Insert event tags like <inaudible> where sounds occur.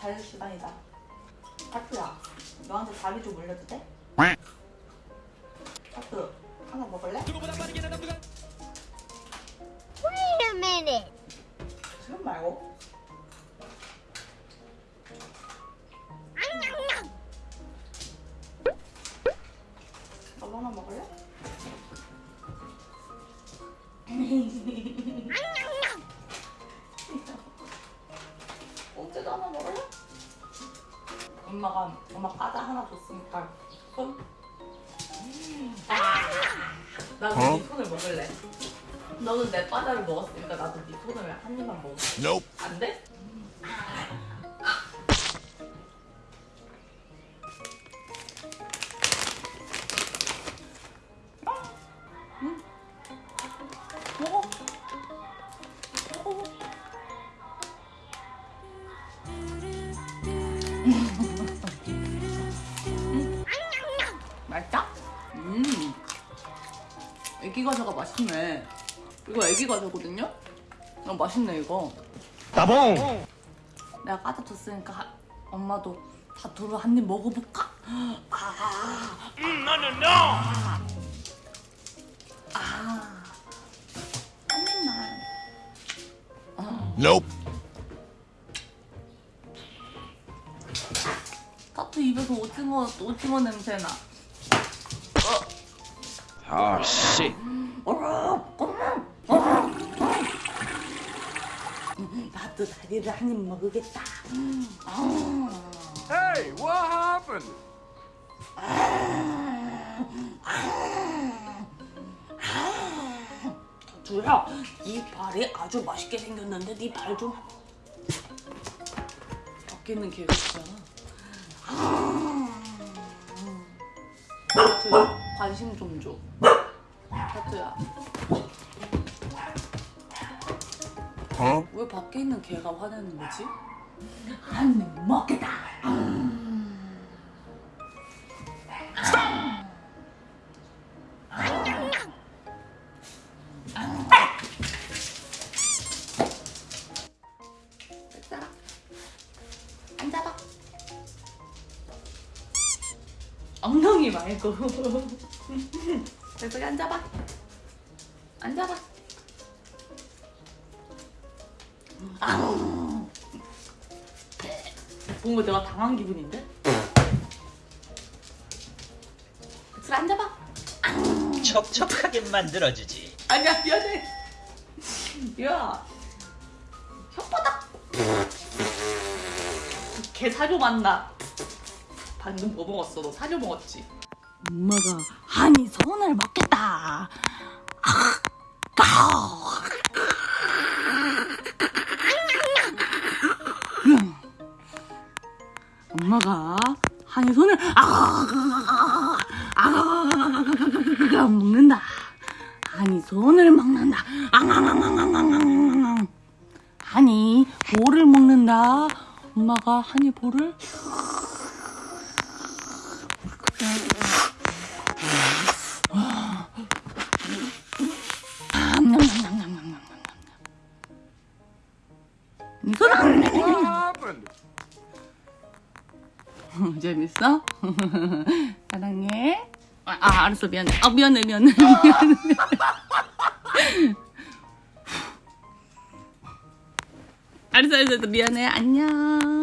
자유시간이다. 하트야, 너한테 자리 좀 올려도 돼? 하트, 하나 먹을래? Wait a minute. 지금 말고. 너도 하나 먹을래? <laughs> 엄마가 엄마 과자 하나 줬으니까 손. 아, 나도 네 손을 먹을래. 너는 내 과자를 먹었으니까 나도 네 손을 한 입만 먹어. Nope. 안 돼? 응. 맛있다? 음. 애기 과자가 맛있네. 이거 애기 과자거든요? 어, 맛있네 이거. 따봉. 내가 까다 줬으니까 하- 엄마도 다 두루 한 입 먹어볼까? 아, 노노노. 아, 한 입만. Nope. 타투 입에서 오징어 오징어 냄새 나. Oh shit. 나도 다리를 한 입 먹으겠다. Hey, what happened? 주야, 이 발이 아주 맛있게 생겼는데 네 발 좀. 개가 있잖아. 관심 좀 줘. 타투야, Huh? 왜 밖에 있는 개가 화내는 거지? 한입 먹겠다. 엉덩이 말고. 여기 앉아봐. 앉아봐. 아우. 뭔가 내가 당한 기분인데? 그치 앉아봐. 촉촉하게 만들어주지. 아니야 미안해. 야 혓바닥. 개 사료 맞나? 방금 뭐 먹었어? 너 사료 먹었지? 엄마가 한이 손을 먹겠다. 엄마가 한이 손을 아, 아, 먹는다. 한이 손을 먹는다. 앙앙앙앙앙앙앙앙. 한이 볼을 먹는다. 엄마가 한이 볼을? 재밌어? <laughs> 사랑해. 아, 아 알았어 미안해. 아 미안해 미안해 미안해. <laughs> 알았어 알았어 미안해 안녕.